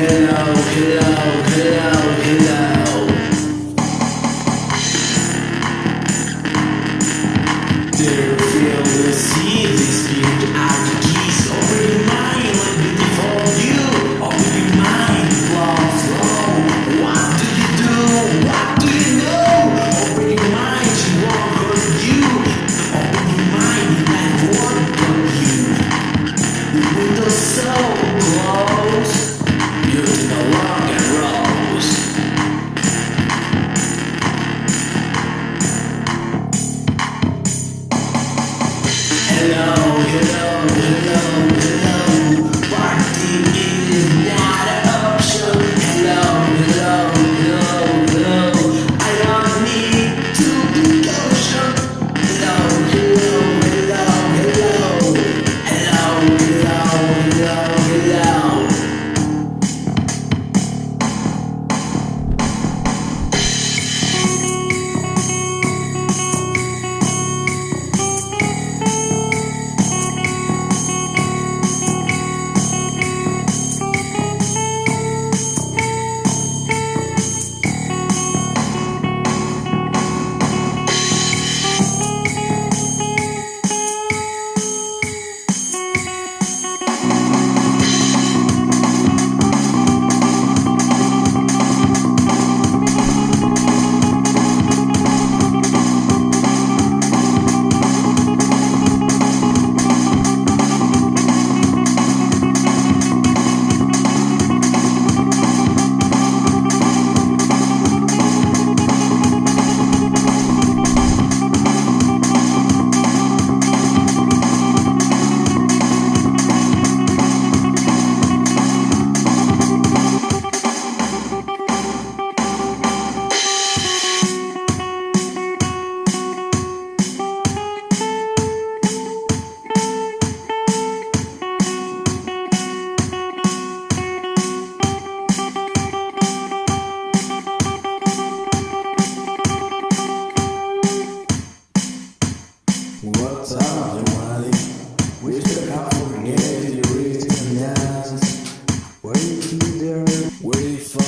hello, hello, hello, hello. Wait for